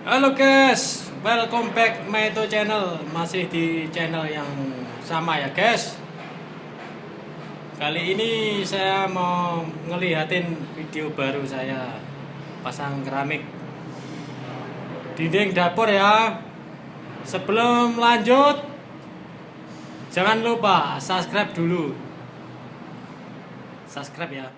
Halo guys, welcome back my to channel. Masih di channel yang sama ya guys. Kali ini saya mau ngeliatin video baru saya. Pasang keramik Dinding dapur ya. Sebelum lanjut Jangan lupa subscribe dulu. Subscribe ya.